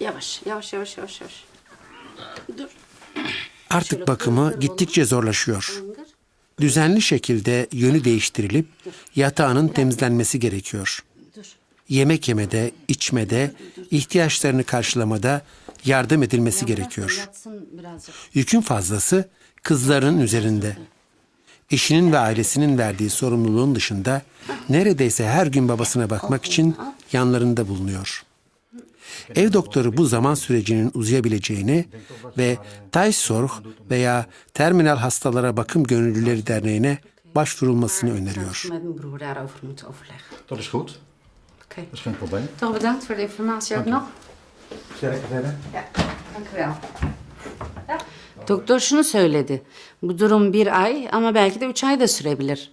Yavaş, yavaş, yavaş, yavaş, yavaş. Dur. Artık bakımı gittikçe zorlaşıyor. Düzenli şekilde yönü değiştirilip yatağının temizlenmesi gerekiyor. Yemek yemede, içmede, ihtiyaçlarını karşılamada yardım edilmesi gerekiyor. Yükün fazlası kızların üzerinde. Eşinin ve ailesinin verdiği sorumluluğun dışında neredeyse her gün babasına bakmak için yanlarında bulunuyor. Ev doktoru bu zaman sürecinin uzayabileceğini ve Taysorg veya Terminal Hastalara Bakım Gönüllüleri Derneği'ne başvurulmasını öneriyor. Dat is goed. Oké. Dat is geen probleem. Toch bedankt voor de informatie ook nog. Sterker verder. Ja, dank u wel. Doktor şunu söyledi. Bu durum bir ay ama belki de üç ay da sürebilir.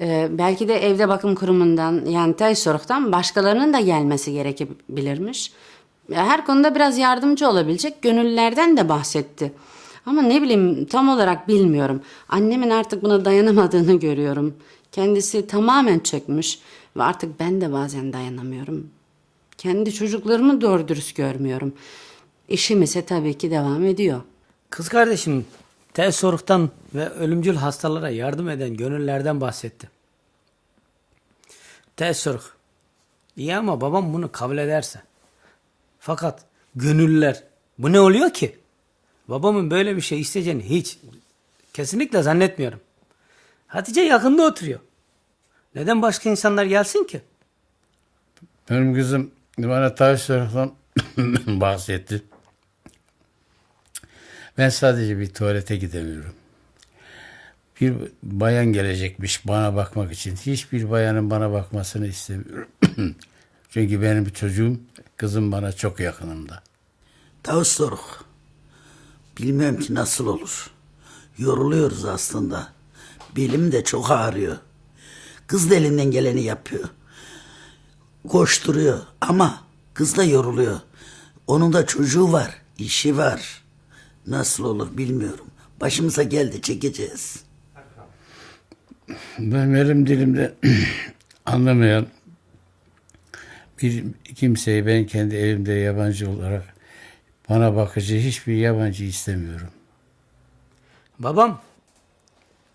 Ee, belki de evde bakım kurumundan yani Taysorg'dan başkalarının da gelmesi gerekebilirmiş. Her konuda biraz yardımcı olabilecek gönüllülerden de bahsetti. Ama ne bileyim tam olarak bilmiyorum. Annemin artık buna dayanamadığını görüyorum. Kendisi tamamen çökmüş ve artık ben de bazen dayanamıyorum. Kendi çocuklarımı doğru dürüst görmüyorum. İşim ise tabii ki devam ediyor. Kız kardeşim tel soruktan ve ölümcül hastalara yardım eden gönüllerden bahsetti. Soruk. İyi ama babam bunu kabul ederse. Fakat gönüllüler bu ne oluyor ki? Babamın böyle bir şey isteyeceğini hiç kesinlikle zannetmiyorum. Hatice yakında oturuyor. Neden başka insanlar gelsin ki? Benim kızım bana tavsiyelerden bahsetti. Ben sadece bir tuvalete gidemiyorum. Bir bayan gelecekmiş bana bakmak için. Hiçbir bayanın bana bakmasını istemiyorum. Çünkü benim çocuğum, kızım bana çok yakınımda. Tavus soruk. Bilmiyorum ki nasıl olur. Yoruluyoruz aslında. Belim de çok ağrıyor. Kız da elinden geleni yapıyor. Koşturuyor ama kız da yoruluyor. Onun da çocuğu var, işi var. Nasıl olur bilmiyorum. Başımıza geldi çekeceğiz. Ben benim dilimde anlamayan bir kimseyi ben kendi evimde yabancı olarak bana bakıcı hiçbir yabancı istemiyorum. Babam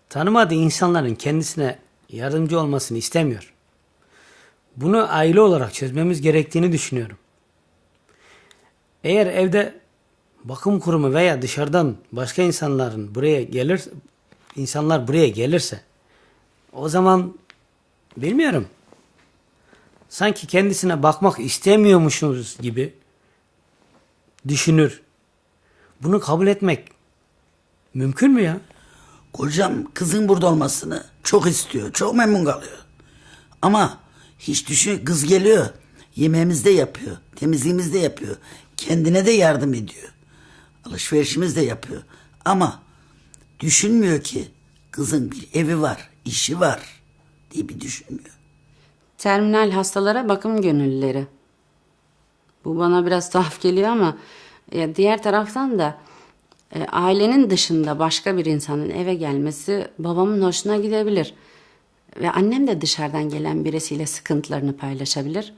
tanımadığı insanların kendisine yardımcı olmasını istemiyor. Bunu aile olarak çözmemiz gerektiğini düşünüyorum. Eğer evde bakım kurumu veya dışarıdan başka insanların buraya gelir insanlar buraya gelirse o zaman bilmiyorum. Sanki kendisine bakmak istemiyormuşuz gibi düşünür. Bunu kabul etmek mümkün mü ya? Kocam kızın burada olmasını çok istiyor. Çok memnun kalıyor. Ama hiç düşün kız geliyor. Yemeğimizi de yapıyor. Temizliğimizi de yapıyor. Kendine de yardım ediyor. Alışverişimiz de yapıyor. Ama düşünmüyor ki kızın bir evi var, işi var diye bir düşünmüyor. Terminal hastalara bakım gönüllüleri. Bu bana biraz tuhaf geliyor ama e, diğer taraftan da e, ailenin dışında başka bir insanın eve gelmesi babamın hoşuna gidebilir. Ve annem de dışarıdan gelen birisiyle sıkıntılarını paylaşabilir.